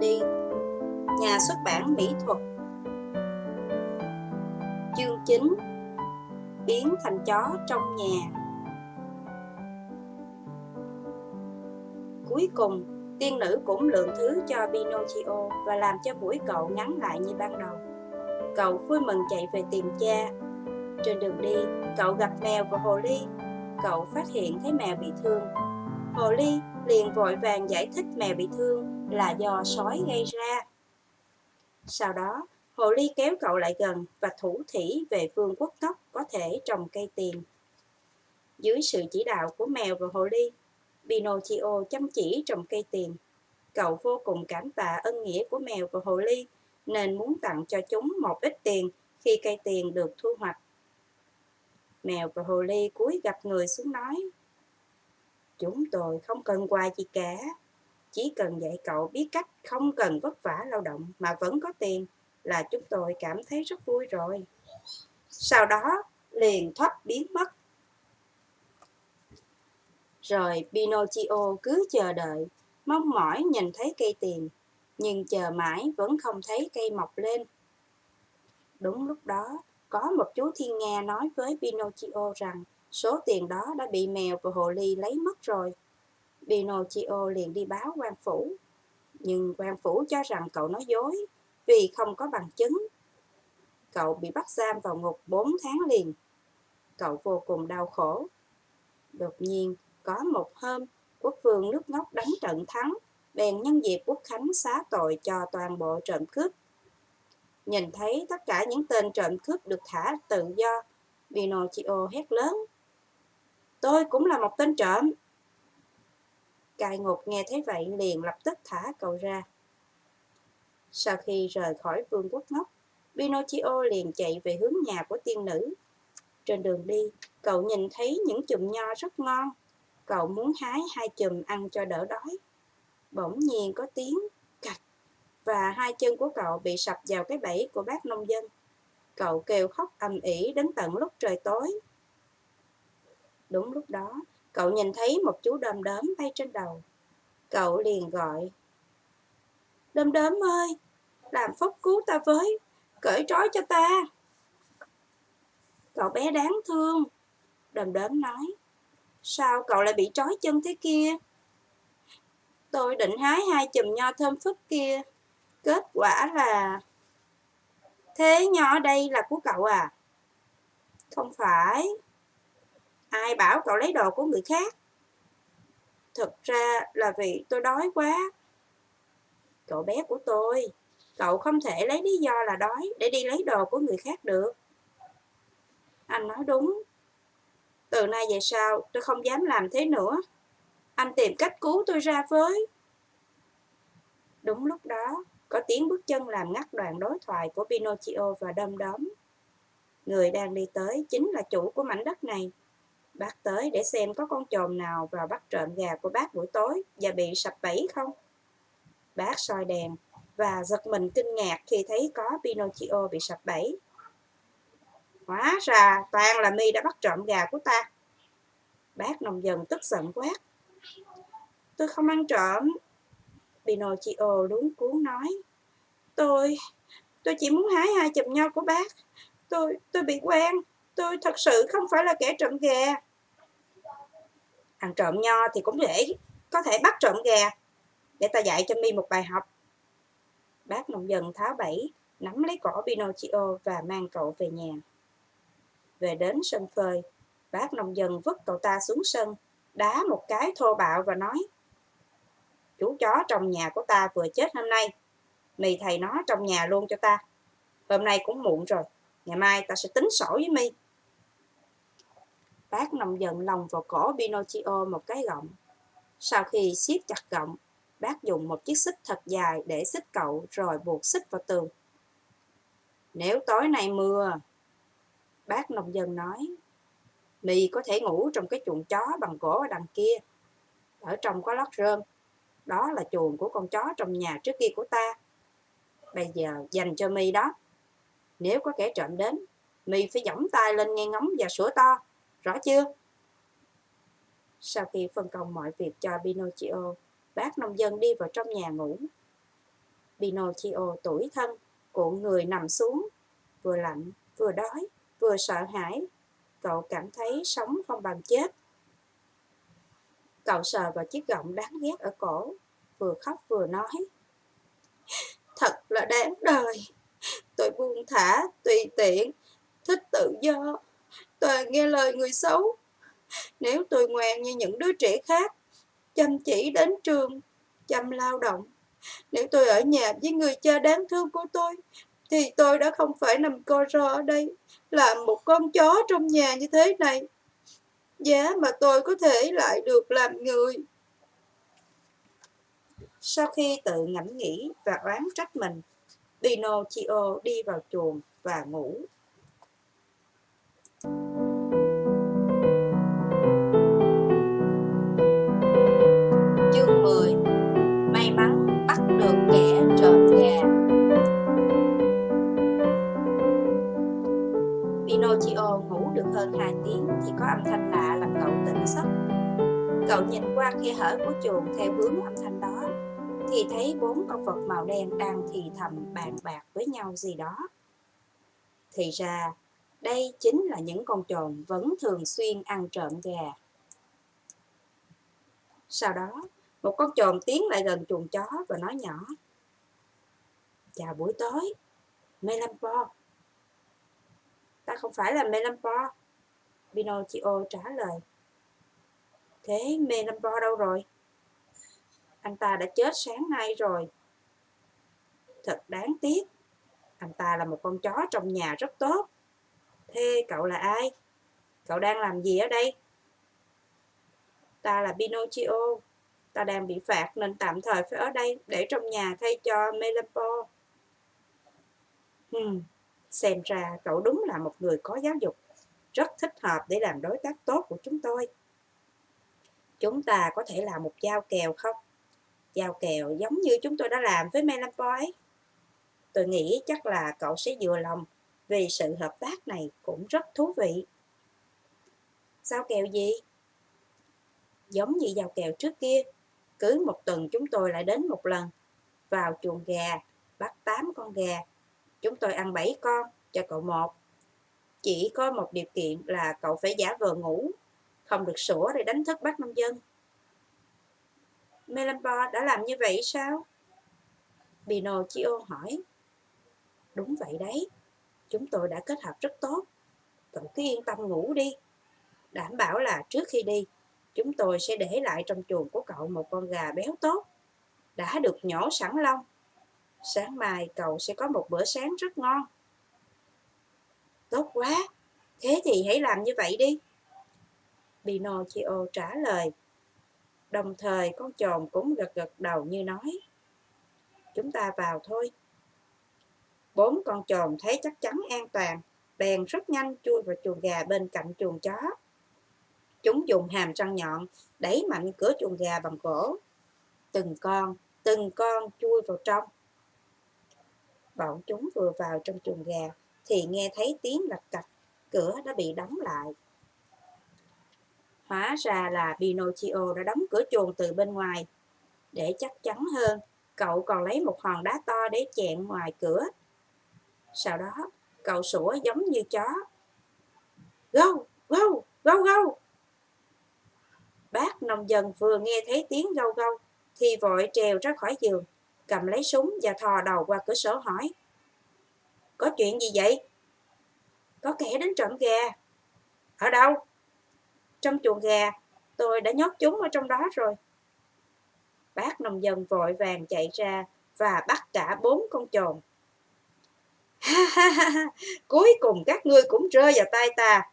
Melody Nhà xuất bản mỹ thuật Chương 9 Biến thành chó trong nhà Cuối cùng, tiên nữ cũng lượng thứ cho Pinocchio và làm cho mũi cậu ngắn lại như ban đầu. Cậu vui mừng chạy về tìm cha. Trên đường đi, cậu gặp mèo và hồ ly. Cậu phát hiện thấy mèo bị thương. Hồ ly liền vội vàng giải thích mèo bị thương là do sói gây ra. Sau đó, hồ ly kéo cậu lại gần và thủ thỉ về vương quốc ngốc có thể trồng cây tiền. Dưới sự chỉ đạo của mèo và hồ ly, Pinocchio chăm chỉ trồng cây tiền. Cậu vô cùng cảm tạ ân nghĩa của mèo và hồ ly nên muốn tặng cho chúng một ít tiền khi cây tiền được thu hoạch. Mèo và hồ ly cúi gặp người xuống nói Chúng tôi không cần quà gì cả, chỉ cần dạy cậu biết cách không cần vất vả lao động mà vẫn có tiền là chúng tôi cảm thấy rất vui rồi. Sau đó liền thoát biến mất. Rồi Pinocchio cứ chờ đợi, mong mỏi nhìn thấy cây tiền, nhưng chờ mãi vẫn không thấy cây mọc lên. Đúng lúc đó, có một chú thiên nga nói với Pinocchio rằng số tiền đó đã bị mèo và hồ ly lấy mất rồi. Pinocchio liền đi báo quan phủ. Nhưng quan phủ cho rằng cậu nói dối vì không có bằng chứng. Cậu bị bắt giam vào ngục 4 tháng liền. Cậu vô cùng đau khổ. Đột nhiên, có một hôm, quốc vương nước ngốc đánh trận thắng, bèn nhân dịp quốc khánh xá tội cho toàn bộ trộm cướp. Nhìn thấy tất cả những tên trộm cướp được thả tự do, Pinocchio hét lớn. Tôi cũng là một tên trộm. Cai ngục nghe thấy vậy liền lập tức thả cậu ra. Sau khi rời khỏi vương quốc ngốc, Pinocchio liền chạy về hướng nhà của tiên nữ. Trên đường đi, cậu nhìn thấy những chùm nho rất ngon. Cậu muốn hái hai chùm ăn cho đỡ đói. Bỗng nhiên có tiếng cạch và hai chân của cậu bị sập vào cái bẫy của bác nông dân. Cậu kêu khóc ầm ĩ đến tận lúc trời tối. Đúng lúc đó, cậu nhìn thấy một chú đom đóm bay trên đầu. Cậu liền gọi. Đom đóm ơi, làm phúc cứu ta với, cởi trói cho ta. Cậu bé đáng thương. Đom đóm nói. Sao cậu lại bị trói chân thế kia? Tôi định hái hai chùm nho thơm phức kia. Kết quả là... Thế nho ở đây là của cậu à? Không phải. Ai bảo cậu lấy đồ của người khác? Thực ra là vì tôi đói quá. Cậu bé của tôi, cậu không thể lấy lý do là đói để đi lấy đồ của người khác được. Anh nói đúng. Từ nay về sau, tôi không dám làm thế nữa. Anh tìm cách cứu tôi ra với. Đúng lúc đó, có tiếng bước chân làm ngắt đoạn đối thoại của Pinocchio và Đom Đóm. Người đang đi tới chính là chủ của mảnh đất này. Bác tới để xem có con trồn nào vào bắt trộm gà của bác buổi tối và bị sập bẫy không? Bác soi đèn và giật mình kinh ngạc khi thấy có Pinocchio bị sập bẫy. Hóa ra toàn là mi đã bắt trộm gà của ta. Bác nồng dần tức giận quát. Tôi không ăn trộm. Pinocchio luống cuốn nói. Tôi, tôi chỉ muốn hái hai chùm nho của bác. Tôi, tôi bị quen. Tôi thật sự không phải là kẻ trộm gà. Ăn trộm nho thì cũng dễ, có thể bắt trộm gà. Để ta dạy cho mi một bài học. Bác nông dân tháo bẫy, nắm lấy cổ Pinocchio và mang cậu về nhà. Về đến sân phơi, bác nông dân vứt cậu ta xuống sân, đá một cái thô bạo và nói Chú chó trong nhà của ta vừa chết hôm nay, mì thầy nó trong nhà luôn cho ta. Hôm nay cũng muộn rồi, ngày mai ta sẽ tính sổ với mi. Bác nông dân lòng vào cổ Pinocchio một cái gọng. Sau khi siết chặt gọng, bác dùng một chiếc xích thật dài để xích cậu rồi buộc xích vào tường. Nếu tối nay mưa, bác nông dân nói, mì có thể ngủ trong cái chuồng chó bằng gỗ ở đằng kia. Ở trong có lót rơm, đó là chuồng của con chó trong nhà trước kia của ta. Bây giờ dành cho mi đó. Nếu có kẻ trộm đến, mi phải giỏng tay lên nghe ngóng và sủa to. Rõ chưa? Sau khi phân công mọi việc cho Pinocchio, bác nông dân đi vào trong nhà ngủ. Pinocchio tuổi thân, cuộn người nằm xuống, vừa lạnh, vừa đói, vừa sợ hãi. Cậu cảm thấy sống không bằng chết. Cậu sờ vào chiếc gọng đáng ghét ở cổ, vừa khóc vừa nói. Thật là đáng đời. Tôi buông thả, tùy tiện, thích tự do, toàn nghe lời người xấu. Nếu tôi ngoan như những đứa trẻ khác, chăm chỉ đến trường, chăm lao động, nếu tôi ở nhà với người cha đáng thương của tôi, thì tôi đã không phải nằm co ro ở đây, làm một con chó trong nhà như thế này. Giá mà tôi có thể lại được làm người. Sau khi tự ngẫm nghĩ và oán trách mình, Pinocchio đi vào chuồng và ngủ. Chương 10 May mắn bắt được kẻ trộm gà Pinocchio ngủ được hơn 2 tiếng thì có âm thanh lạ làm cậu tỉnh giấc. Cậu nhìn qua khe hở của chuồng theo hướng âm thanh đó thì thấy bốn con vật màu đen đang thì thầm bàn bạc với nhau gì đó. Thì ra, đây chính là những con trồn vẫn thường xuyên ăn trộm gà. Sau đó, một con trồn tiến lại gần chuồng chó và nói nhỏ. Chào buổi tối, Melampo. Ta không phải là Melampo. Pinocchio trả lời. Thế Melampo đâu rồi? Anh ta đã chết sáng nay rồi. Thật đáng tiếc. Anh ta là một con chó trong nhà rất tốt. Thế cậu là ai? Cậu đang làm gì ở đây? Ta là Pinocchio. Ta đang bị phạt nên tạm thời phải ở đây để trong nhà thay cho Melampo. Hmm, xem ra cậu đúng là một người có giáo dục. Rất thích hợp để làm đối tác tốt của chúng tôi. Chúng ta có thể làm một giao kèo không? giao kèo giống như chúng tôi đã làm với Melampoy. Tôi nghĩ chắc là cậu sẽ vừa lòng vì sự hợp tác này cũng rất thú vị. sao kèo gì? Giống như giao kèo trước kia, cứ một tuần chúng tôi lại đến một lần, vào chuồng gà, bắt 8 con gà. Chúng tôi ăn 7 con, cho cậu một. Chỉ có một điều kiện là cậu phải giả vờ ngủ, không được sủa để đánh thức bác nông dân. Melampo đã làm như vậy sao? Pinocchio hỏi. Đúng vậy đấy, chúng tôi đã kết hợp rất tốt. Cậu cứ yên tâm ngủ đi. Đảm bảo là trước khi đi, chúng tôi sẽ để lại trong chuồng của cậu một con gà béo tốt, đã được nhổ sẵn lông. Sáng mai cậu sẽ có một bữa sáng rất ngon. Tốt quá, thế thì hãy làm như vậy đi. Pinocchio trả lời Đồng thời con chồn cũng gật gật đầu như nói. Chúng ta vào thôi. Bốn con trồn thấy chắc chắn an toàn, bèn rất nhanh chui vào chuồng gà bên cạnh chuồng chó. Chúng dùng hàm răng nhọn, đẩy mạnh cửa chuồng gà bằng gỗ. Từng con, từng con chui vào trong. Bọn chúng vừa vào trong chuồng gà, thì nghe thấy tiếng lạch cạch, cửa đã bị đóng lại. Hóa ra là Pinocchio đã đóng cửa chuồng từ bên ngoài. Để chắc chắn hơn, cậu còn lấy một hòn đá to để chẹn ngoài cửa. Sau đó, cậu sủa giống như chó. Gâu, gâu, gâu, gâu. Bác nông dân vừa nghe thấy tiếng gâu gâu, thì vội trèo ra khỏi giường, cầm lấy súng và thò đầu qua cửa sổ hỏi. Có chuyện gì vậy? Có kẻ đến trộm gà. Ở đâu? Trong chuồng gà, tôi đã nhốt chúng ở trong đó rồi. Bác nông dân vội vàng chạy ra và bắt cả bốn con trồn. Cuối cùng các ngươi cũng rơi vào tay ta.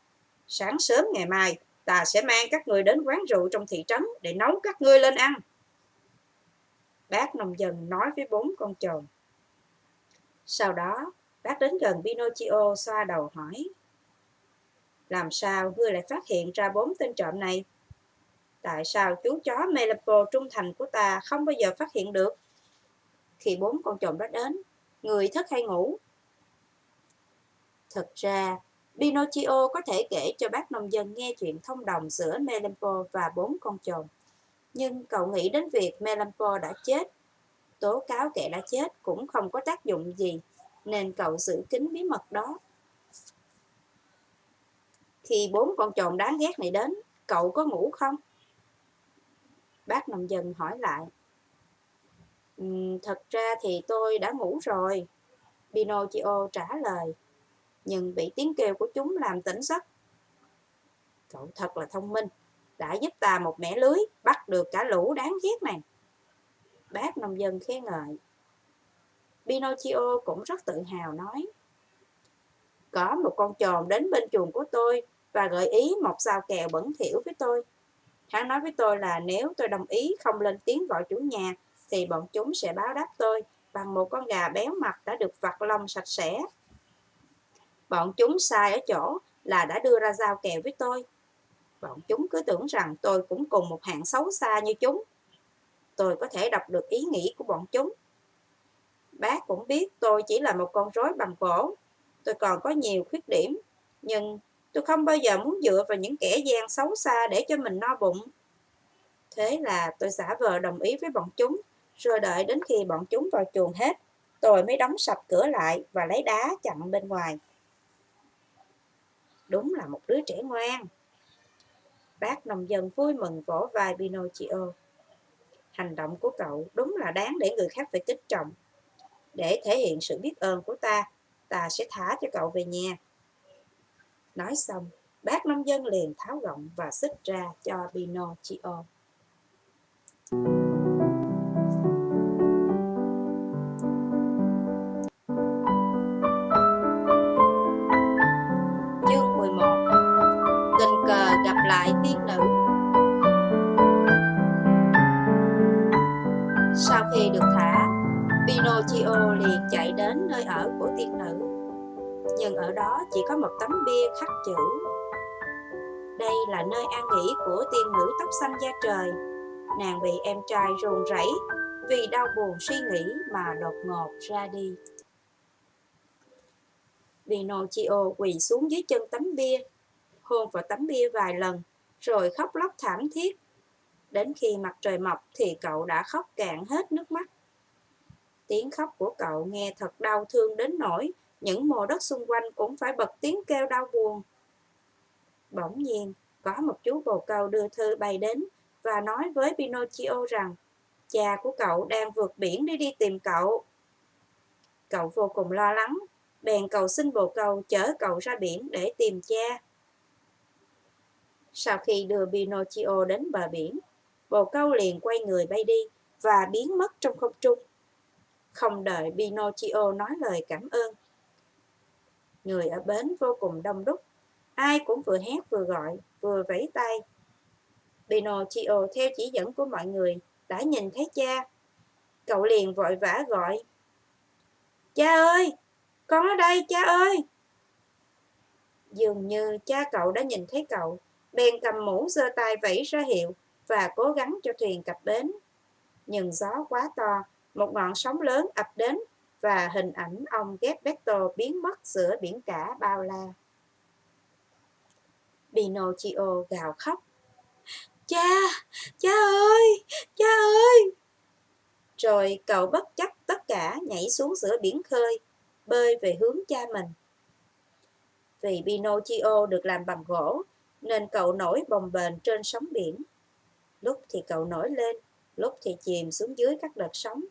Sáng sớm ngày mai, ta sẽ mang các ngươi đến quán rượu trong thị trấn để nấu các ngươi lên ăn. Bác nông dân nói với bốn con chồn Sau đó, bác đến gần Pinocchio xoa đầu hỏi. Làm sao ngươi lại phát hiện ra bốn tên trộm này? Tại sao chú chó Melapo trung thành của ta không bao giờ phát hiện được? Khi bốn con trộm đó đến, người thức hay ngủ? Thực ra, Pinocchio có thể kể cho bác nông dân nghe chuyện thông đồng giữa Melampo và bốn con chồn, Nhưng cậu nghĩ đến việc Melampo đã chết. Tố cáo kẻ đã chết cũng không có tác dụng gì, nên cậu giữ kín bí mật đó. Khi bốn con trồn đáng ghét này đến, cậu có ngủ không? Bác nông dân hỏi lại. Um, thật ra thì tôi đã ngủ rồi, Pinocchio trả lời, nhưng bị tiếng kêu của chúng làm tỉnh giấc. Cậu thật là thông minh, đã giúp ta một mẻ lưới, bắt được cả lũ đáng ghét này. Bác nông dân khen ngợi. Pinocchio cũng rất tự hào nói. Có một con trồn đến bên chuồng của tôi và gợi ý một sao kèo bẩn thỉu với tôi. Hắn nói với tôi là nếu tôi đồng ý không lên tiếng gọi chủ nhà thì bọn chúng sẽ báo đáp tôi bằng một con gà béo mặt đã được vặt lông sạch sẽ. Bọn chúng sai ở chỗ là đã đưa ra giao kèo với tôi. Bọn chúng cứ tưởng rằng tôi cũng cùng một hạng xấu xa như chúng. Tôi có thể đọc được ý nghĩ của bọn chúng. Bác cũng biết tôi chỉ là một con rối bằng gỗ. Tôi còn có nhiều khuyết điểm, nhưng tôi không bao giờ muốn dựa vào những kẻ gian xấu xa để cho mình no bụng. Thế là tôi giả vờ đồng ý với bọn chúng rồi đợi đến khi bọn chúng vào chuồng hết, tôi mới đóng sập cửa lại và lấy đá chặn bên ngoài. Đúng là một đứa trẻ ngoan. Bác nông dân vui mừng vỗ vai Pinocchio. Hành động của cậu đúng là đáng để người khác phải kích trọng. Để thể hiện sự biết ơn của ta, ta sẽ thả cho cậu về nhà. Nói xong, bác nông dân liền tháo gọng và xích ra cho Pinocchio. lại Nhưng ở đó chỉ có một tấm bia khắc chữ Đây là nơi an nghỉ của tiên nữ tóc xanh da trời Nàng bị em trai ruồng rẫy vì đau buồn suy nghĩ mà đột ngột ra đi Pinocchio quỳ xuống dưới chân tấm bia hôn vào tấm bia vài lần, rồi khóc lóc thảm thiết. Đến khi mặt trời mọc thì cậu đã khóc cạn hết nước mắt. Tiếng khóc của cậu nghe thật đau thương đến nỗi những mồ đất xung quanh cũng phải bật tiếng kêu đau buồn. Bỗng nhiên, có một chú bồ câu đưa thư bay đến và nói với Pinocchio rằng cha của cậu đang vượt biển để đi tìm cậu. Cậu vô cùng lo lắng, bèn cầu xin bồ câu chở cậu ra biển để tìm cha. Sau khi đưa Pinocchio đến bờ biển, bồ câu liền quay người bay đi và biến mất trong không trung. Không đợi Pinocchio nói lời cảm ơn. Người ở bến vô cùng đông đúc, ai cũng vừa hét vừa gọi, vừa vẫy tay. Pinocchio theo chỉ dẫn của mọi người đã nhìn thấy cha. Cậu liền vội vã gọi. Cha ơi, con ở đây cha ơi. Dường như cha cậu đã nhìn thấy cậu bèn cầm mũ giơ tay vẫy ra hiệu và cố gắng cho thuyền cập bến. Nhưng gió quá to, một ngọn sóng lớn ập đến và hình ảnh ông Gepetto biến mất giữa biển cả bao la. Pinocchio gào khóc. Cha, cha ơi, cha ơi! Rồi cậu bất chấp tất cả nhảy xuống giữa biển khơi, bơi về hướng cha mình. Vì Pinocchio được làm bằng gỗ, nên cậu nổi bồng bềnh trên sóng biển. Lúc thì cậu nổi lên, lúc thì chìm xuống dưới các đợt sóng.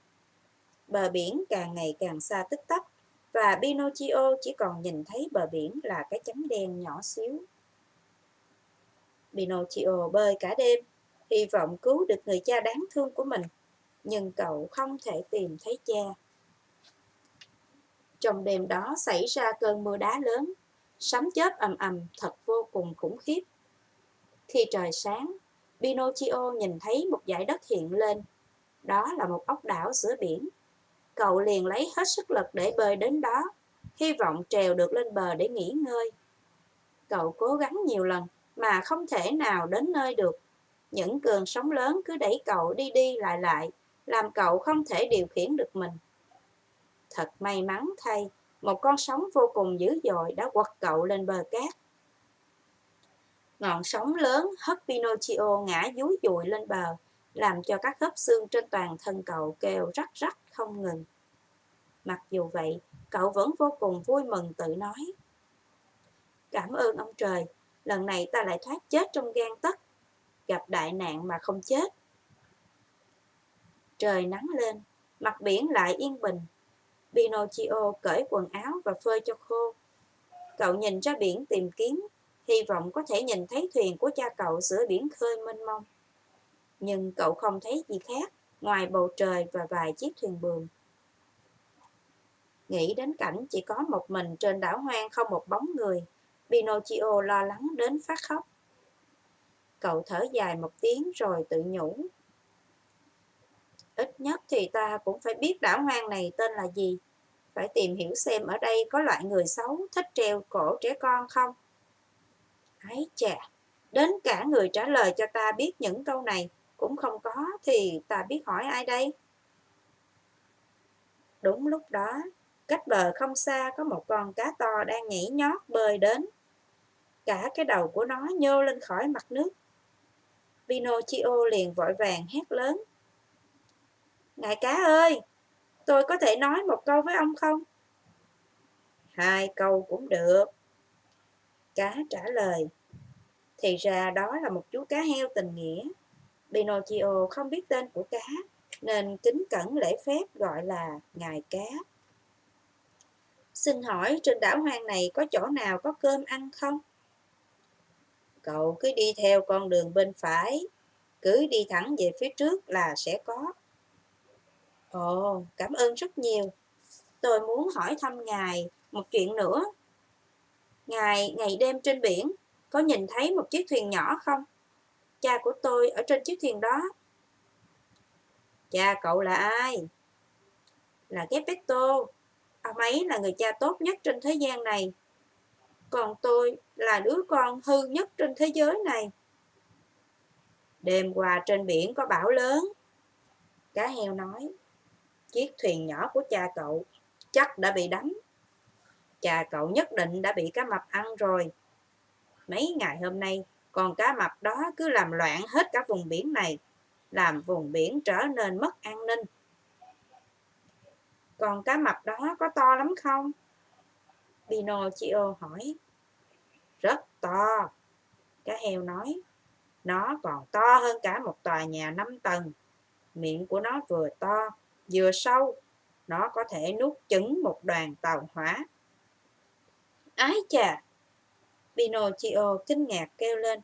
Bờ biển càng ngày càng xa tích tắc, và Pinocchio chỉ còn nhìn thấy bờ biển là cái chấm đen nhỏ xíu. Pinocchio bơi cả đêm, hy vọng cứu được người cha đáng thương của mình, nhưng cậu không thể tìm thấy cha. Trong đêm đó xảy ra cơn mưa đá lớn, sấm chớp ầm ầm thật vô cùng khủng khiếp. Khi trời sáng, Pinocchio nhìn thấy một dải đất hiện lên. Đó là một ốc đảo giữa biển. Cậu liền lấy hết sức lực để bơi đến đó, hy vọng trèo được lên bờ để nghỉ ngơi. Cậu cố gắng nhiều lần mà không thể nào đến nơi được. Những cơn sóng lớn cứ đẩy cậu đi đi lại lại, làm cậu không thể điều khiển được mình. Thật may mắn thay, một con sóng vô cùng dữ dội đã quật cậu lên bờ cát. Ngọn sóng lớn hất Pinocchio ngã dúi dùi lên bờ, làm cho các khớp xương trên toàn thân cậu kêu rắc rắc không ngừng. Mặc dù vậy, cậu vẫn vô cùng vui mừng tự nói. Cảm ơn ông trời, lần này ta lại thoát chết trong gan tấc, gặp đại nạn mà không chết. Trời nắng lên, mặt biển lại yên bình. Pinocchio cởi quần áo và phơi cho khô. Cậu nhìn ra biển tìm kiếm, hy vọng có thể nhìn thấy thuyền của cha cậu giữa biển khơi mênh mông. Nhưng cậu không thấy gì khác ngoài bầu trời và vài chiếc thuyền buồm. Nghĩ đến cảnh chỉ có một mình trên đảo hoang không một bóng người, Pinocchio lo lắng đến phát khóc. Cậu thở dài một tiếng rồi tự nhủ. Ít nhất thì ta cũng phải biết đảo hoang này tên là gì. Phải tìm hiểu xem ở đây có loại người xấu thích treo cổ trẻ con không. Ái chà, đến cả người trả lời cho ta biết những câu này cũng không có thì ta biết hỏi ai đây? Đúng lúc đó, cách bờ không xa có một con cá to đang nhảy nhót bơi đến. Cả cái đầu của nó nhô lên khỏi mặt nước. Pinocchio liền vội vàng hét lớn. Ngài cá ơi, tôi có thể nói một câu với ông không? Hai câu cũng được. Cá trả lời. Thì ra đó là một chú cá heo tình nghĩa. Pinocchio không biết tên của cá, nên kính cẩn lễ phép gọi là ngài cá. Xin hỏi trên đảo hoang này có chỗ nào có cơm ăn không? Cậu cứ đi theo con đường bên phải, cứ đi thẳng về phía trước là sẽ có. Ồ, cảm ơn rất nhiều. Tôi muốn hỏi thăm ngài một chuyện nữa. Ngài ngày đêm trên biển có nhìn thấy một chiếc thuyền nhỏ không? Cha của tôi ở trên chiếc thuyền đó. Cha cậu là ai? Là Geppetto. Ông ấy là người cha tốt nhất trên thế gian này. Còn tôi là đứa con hư nhất trên thế giới này. Đêm qua trên biển có bão lớn. Cá heo nói, chiếc thuyền nhỏ của cha cậu chắc đã bị đắm. Cha cậu nhất định đã bị cá mập ăn rồi. Mấy ngày hôm nay, còn cá mập đó cứ làm loạn hết cả vùng biển này, làm vùng biển trở nên mất an ninh. Còn cá mập đó có to lắm không? Pinocchio hỏi. Rất to. Cá heo nói. Nó còn to hơn cả một tòa nhà 5 tầng. Miệng của nó vừa to, vừa sâu. Nó có thể nuốt chửng một đoàn tàu hỏa. Ái chà! Pinocchio kinh ngạc kêu lên.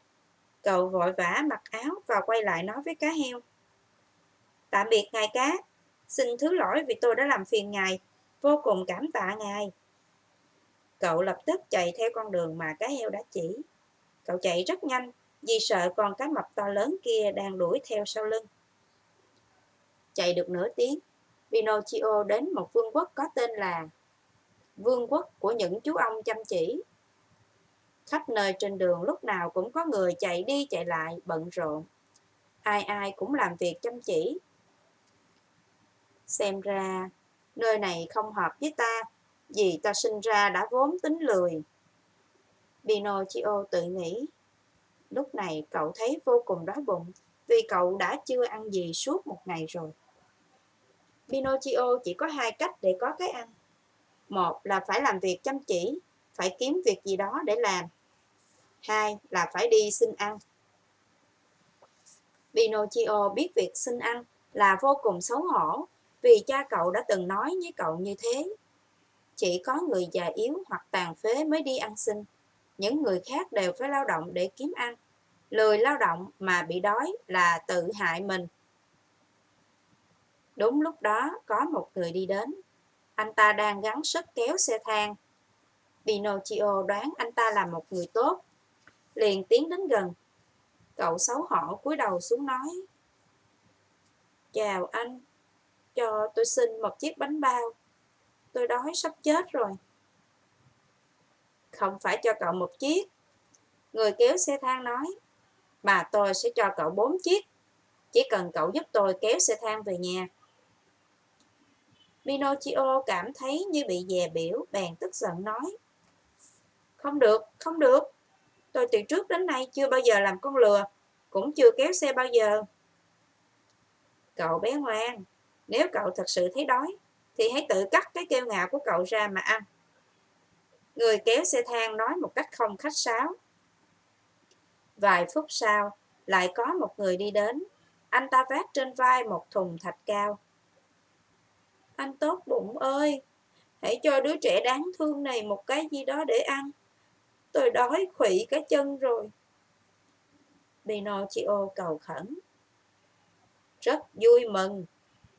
Cậu vội vã mặc áo và quay lại nói với cá heo. Tạm biệt ngài cá, xin thứ lỗi vì tôi đã làm phiền ngài, vô cùng cảm tạ ngài. Cậu lập tức chạy theo con đường mà cá heo đã chỉ. Cậu chạy rất nhanh vì sợ con cá mập to lớn kia đang đuổi theo sau lưng. Chạy được nửa tiếng, Pinocchio đến một vương quốc có tên là Vương quốc của những chú ông chăm chỉ. Khắp nơi trên đường lúc nào cũng có người chạy đi chạy lại bận rộn. Ai ai cũng làm việc chăm chỉ. Xem ra, nơi này không hợp với ta, vì ta sinh ra đã vốn tính lười. Pinocchio tự nghĩ. Lúc này cậu thấy vô cùng đói bụng, vì cậu đã chưa ăn gì suốt một ngày rồi. Pinocchio chỉ có hai cách để có cái ăn. Một là phải làm việc chăm chỉ, phải kiếm việc gì đó để làm. Hai là phải đi xin ăn. Pinocchio biết việc xin ăn là vô cùng xấu hổ vì cha cậu đã từng nói với cậu như thế. Chỉ có người già yếu hoặc tàn phế mới đi ăn xin. Những người khác đều phải lao động để kiếm ăn. Lười lao động mà bị đói là tự hại mình. Đúng lúc đó, có một người đi đến. Anh ta đang gắng sức kéo xe thang. Pinocchio đoán anh ta là một người tốt. Liền tiến đến gần. Cậu xấu hổ cúi đầu xuống nói. Chào anh, cho tôi xin một chiếc bánh bao. Tôi đói sắp chết rồi. Không phải cho cậu một chiếc. Người kéo xe thang nói. Mà tôi sẽ cho cậu bốn chiếc. Chỉ cần cậu giúp tôi kéo xe thang về nhà. Pinocchio cảm thấy như bị dè biểu, bèn tức giận nói. Không được, không được. Tôi từ trước đến nay chưa bao giờ làm con lừa, cũng chưa kéo xe bao giờ. Cậu bé ngoan, Nếu cậu thật sự thấy đói, thì hãy tự cắt cái kêu ngạo của cậu ra mà ăn. Người kéo xe thang nói một cách không khách sáo. Vài phút sau, lại có một người đi đến. Anh ta vác trên vai một thùng thạch cao. Anh tốt bụng ơi, hãy cho đứa trẻ đáng thương này một cái gì đó để ăn. Tôi đói khủy cả chân rồi. Pinocchio cầu khẩn. Rất vui mừng.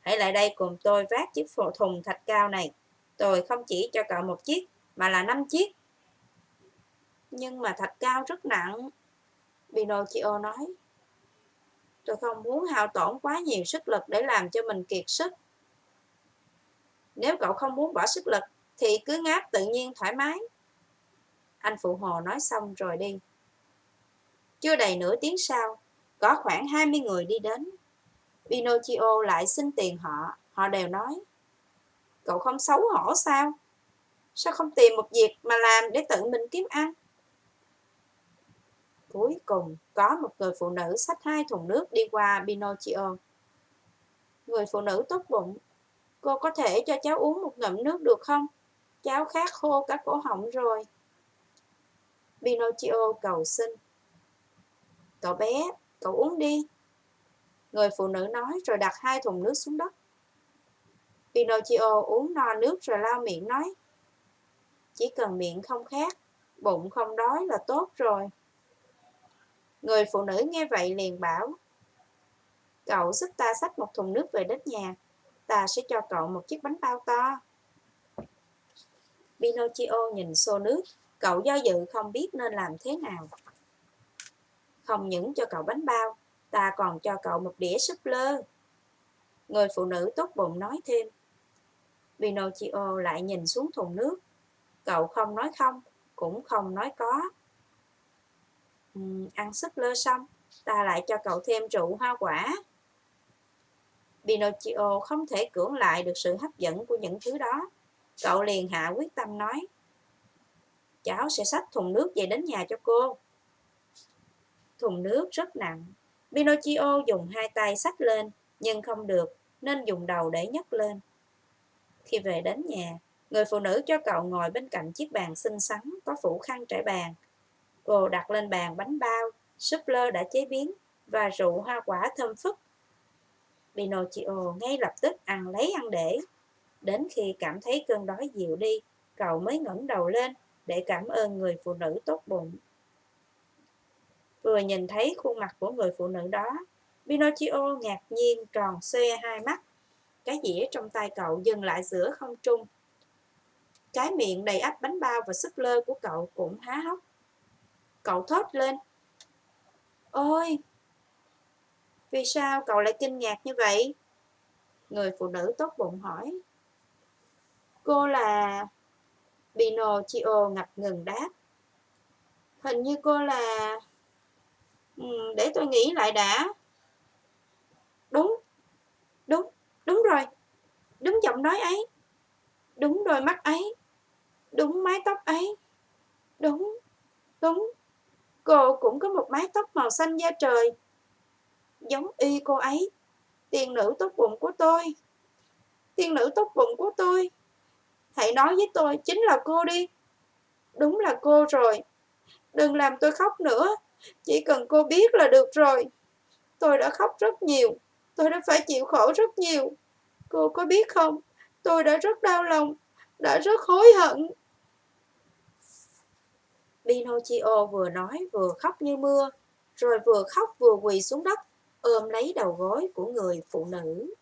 Hãy lại đây cùng tôi vác chiếc phổ thùng thạch cao này. Tôi không chỉ cho cậu một chiếc, mà là năm chiếc. Nhưng mà thạch cao rất nặng. Pinocchio nói. Tôi không muốn hao tổn quá nhiều sức lực để làm cho mình kiệt sức. Nếu cậu không muốn bỏ sức lực, thì cứ ngáp tự nhiên thoải mái. Anh phụ hồ nói xong rồi đi. Chưa đầy nửa tiếng sau, có khoảng 20 người đi đến. Pinocchio lại xin tiền họ, họ đều nói. Cậu không xấu hổ sao? Sao không tìm một việc mà làm để tự mình kiếm ăn? Cuối cùng, có một người phụ nữ xách hai thùng nước đi qua Pinocchio. Người phụ nữ tốt bụng. Cô có thể cho cháu uống một ngụm nước được không? Cháu khát khô cả cổ họng rồi. Pinocchio cầu xin. Cậu bé, cậu uống đi. Người phụ nữ nói rồi đặt hai thùng nước xuống đất. Pinocchio uống no nước rồi lau miệng nói. Chỉ cần miệng không khát, bụng không đói là tốt rồi. Người phụ nữ nghe vậy liền bảo. Cậu giúp ta xách một thùng nước về đất nhà. Ta sẽ cho cậu một chiếc bánh bao to. Pinocchio nhìn xô nước. Cậu do dự không biết nên làm thế nào. Không những cho cậu bánh bao, ta còn cho cậu một đĩa súp lơ. Người phụ nữ tốt bụng nói thêm. Pinocchio lại nhìn xuống thùng nước. Cậu không nói không, cũng không nói có. Uhm, ăn súp lơ xong, ta lại cho cậu thêm rượu hoa quả. Pinocchio không thể cưỡng lại được sự hấp dẫn của những thứ đó. Cậu liền hạ quyết tâm nói. Cháu sẽ xách thùng nước về đến nhà cho cô. Thùng nước rất nặng. Pinocchio dùng hai tay xách lên, nhưng không được, nên dùng đầu để nhấc lên. Khi về đến nhà, người phụ nữ cho cậu ngồi bên cạnh chiếc bàn xinh xắn có phủ khăn trải bàn. Cô đặt lên bàn bánh bao, súp lơ đã chế biến và rượu hoa quả thơm phức. Pinocchio ngay lập tức ăn lấy ăn để. Đến khi cảm thấy cơn đói dịu đi, cậu mới ngẩng đầu lên để cảm ơn người phụ nữ tốt bụng. Vừa nhìn thấy khuôn mặt của người phụ nữ đó, Pinocchio ngạc nhiên tròn xoe hai mắt. Cái dĩa trong tay cậu dừng lại giữa không trung. Cái miệng đầy ắp bánh bao và súp lơ của cậu cũng há hốc. Cậu thốt lên. Ôi! Vì sao cậu lại kinh ngạc như vậy? Người phụ nữ tốt bụng hỏi. Cô là... Pinocchio ngập ngừng đáp. Hình như cô là... Ừ, để tôi nghĩ lại đã. Đúng, đúng, đúng rồi. Đúng giọng nói ấy. Đúng đôi mắt ấy. Đúng mái tóc ấy. Đúng, đúng. Cô cũng có một mái tóc màu xanh da trời. Giống y cô ấy. Tiên nữ tốt bụng của tôi. Tiên nữ tốt bụng của tôi. Hãy nói với tôi, chính là cô đi. Đúng là cô rồi. Đừng làm tôi khóc nữa. Chỉ cần cô biết là được rồi. Tôi đã khóc rất nhiều. Tôi đã phải chịu khổ rất nhiều. Cô có biết không? Tôi đã rất đau lòng. Đã rất hối hận. Pinocchio vừa nói vừa khóc như mưa. Rồi vừa khóc vừa quỳ xuống đất ôm lấy đầu gối của người phụ nữ.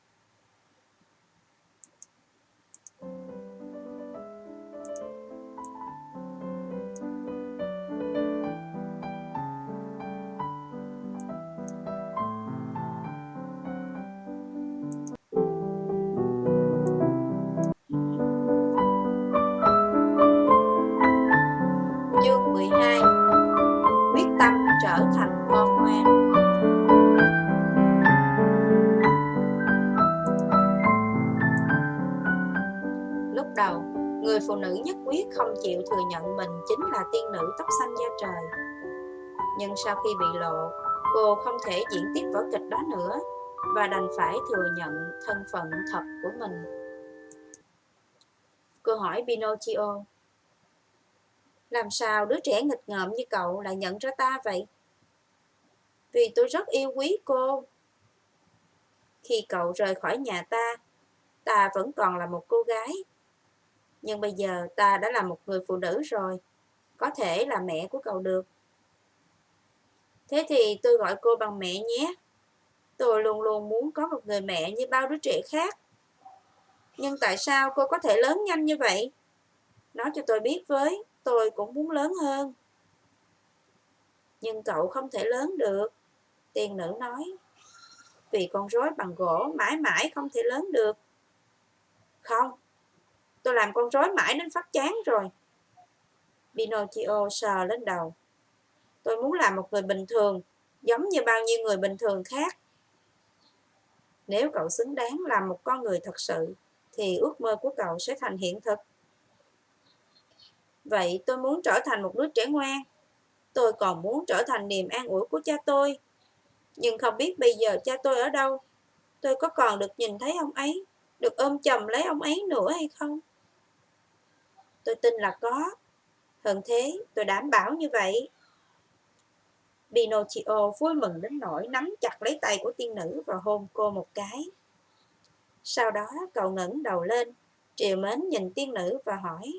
Phụ nữ nhất quyết không chịu thừa nhận mình chính là tiên nữ tóc xanh da trời. Nhưng sau khi bị lộ, cô không thể diễn tiếp vở kịch đó nữa. và đành phải thừa nhận thân phận thật của mình. Cô hỏi Pinocchio Làm sao đứa trẻ nghịch ngợm như cậu lại nhận ra ta vậy? Vì tôi rất yêu quý cô. Khi cậu rời khỏi nhà ta, ta vẫn còn là một cô gái. Nhưng bây giờ ta đã là một người phụ nữ rồi, có thể là mẹ của cậu được. Thế thì tôi gọi cô bằng mẹ nhé. Tôi luôn luôn muốn có một người mẹ như bao đứa trẻ khác. Nhưng tại sao cô có thể lớn nhanh như vậy? Nói cho tôi biết với, tôi cũng muốn lớn hơn. Nhưng cậu không thể lớn được, tiên nữ nói. Vì con rối bằng gỗ mãi mãi không thể lớn được. Không, tôi làm con rối mãi đến phát chán rồi. Pinocchio sờ lên đầu. Tôi muốn làm một người bình thường, giống như bao nhiêu người bình thường khác. Nếu cậu xứng đáng làm một con người thật sự, thì ước mơ của cậu sẽ thành hiện thực. Vậy tôi muốn trở thành một đứa trẻ ngoan. Tôi còn muốn trở thành niềm an ủi của cha tôi. Nhưng không biết bây giờ cha tôi ở đâu. Tôi có còn được nhìn thấy ông ấy, được ôm chầm lấy ông ấy nữa hay không? Tôi tin là có. Hơn thế, tôi đảm bảo như vậy. Pinocchio vui mừng đến nỗi nắm chặt lấy tay của tiên nữ và hôn cô một cái. Sau đó cậu ngẩng đầu lên, triều mến nhìn tiên nữ và hỏi.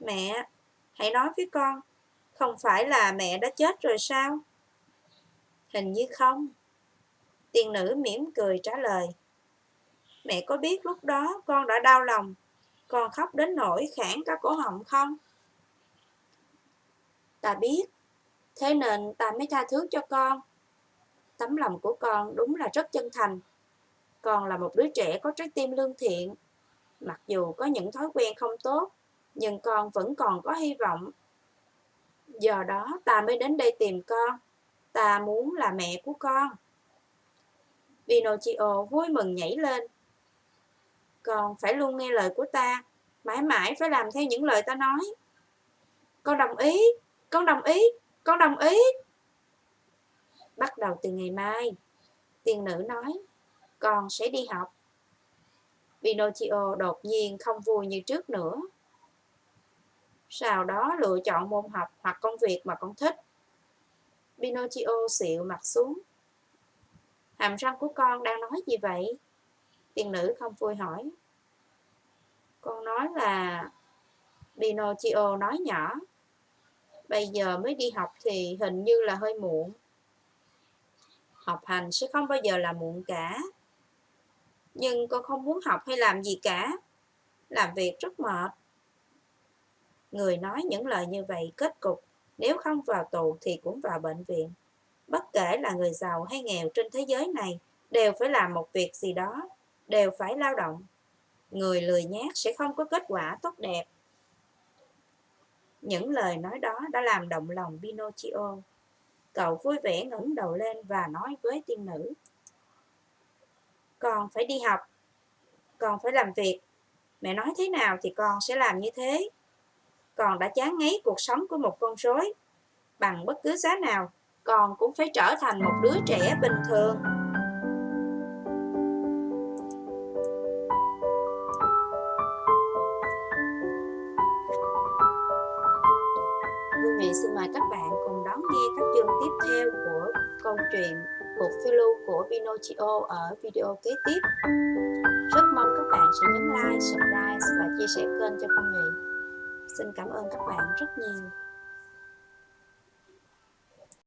Mẹ, hãy nói với con, không phải là mẹ đã chết rồi sao? Hình như không. Tiên nữ mỉm cười trả lời. Mẹ có biết lúc đó con đã đau lòng, con khóc đến nỗi khản cả cổ họng không? Ta biết, thế nên ta mới tha thứ cho con. Tấm lòng của con đúng là rất chân thành. Con là một đứa trẻ có trái tim lương thiện. Mặc dù có những thói quen không tốt, nhưng con vẫn còn có hy vọng. Do đó ta mới đến đây tìm con. Ta muốn là mẹ của con. Pinocchio vui mừng nhảy lên còn phải luôn nghe lời của ta, mãi mãi phải làm theo những lời ta nói. Con đồng ý, con đồng ý, con đồng ý. Bắt đầu từ ngày mai, tiên nữ nói, con sẽ đi học. Pinocchio đột nhiên không vui như trước nữa. Sau đó lựa chọn môn học hoặc công việc mà con thích. Pinocchio xịu mặt xuống. Hàm răng của con đang nói gì vậy? Tiên nữ không vui hỏi. Con nói là... Pinocchio nói nhỏ. Bây giờ mới đi học thì hình như là hơi muộn. Học hành sẽ không bao giờ là muộn cả. Nhưng con không muốn học hay làm gì cả. Làm việc rất mệt. Người nói những lời như vậy kết cục nếu không vào tù thì cũng vào bệnh viện. Bất kể là người giàu hay nghèo trên thế giới này đều phải làm một việc gì đó, đều phải lao động. Người lười nhát sẽ không có kết quả tốt đẹp. Những lời nói đó đã làm động lòng Pinocchio. Cậu vui vẻ ngẩng đầu lên và nói với tiên nữ. Con phải đi học, con phải làm việc. Mẹ nói thế nào thì con sẽ làm như thế. Con đã chán ngấy cuộc sống của một con rối. Bằng bất cứ giá nào, con cũng phải trở thành một đứa trẻ bình thường. Các bạn cùng đón nghe các chương tiếp theo của câu chuyện cuộc phiêu lưu của Pinocchio ở video kế tiếp. Rất mong các bạn sẽ nhấn like, subscribe và chia sẻ kênh cho Phương Nghị. Xin cảm ơn các bạn rất nhiều.